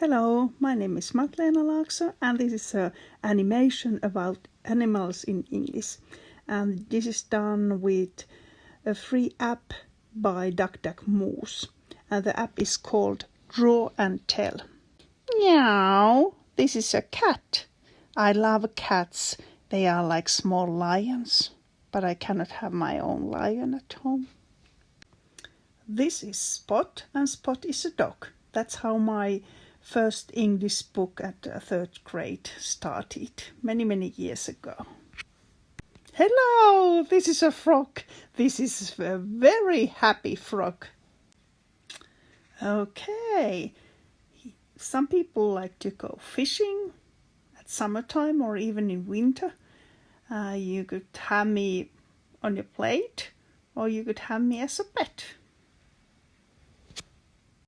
Hello, my name is Matlena Laakso and this is an animation about animals in English. And this is done with a free app by DuckDuckMoose. And the app is called Draw and Tell. Meow, this is a cat. I love cats. They are like small lions, but I cannot have my own lion at home. This is Spot and Spot is a dog. That's how my first English book at third grade started many, many years ago. Hello, this is a frog. This is a very happy frog. Okay, some people like to go fishing at summertime or even in winter. Uh, you could have me on your plate or you could have me as a pet.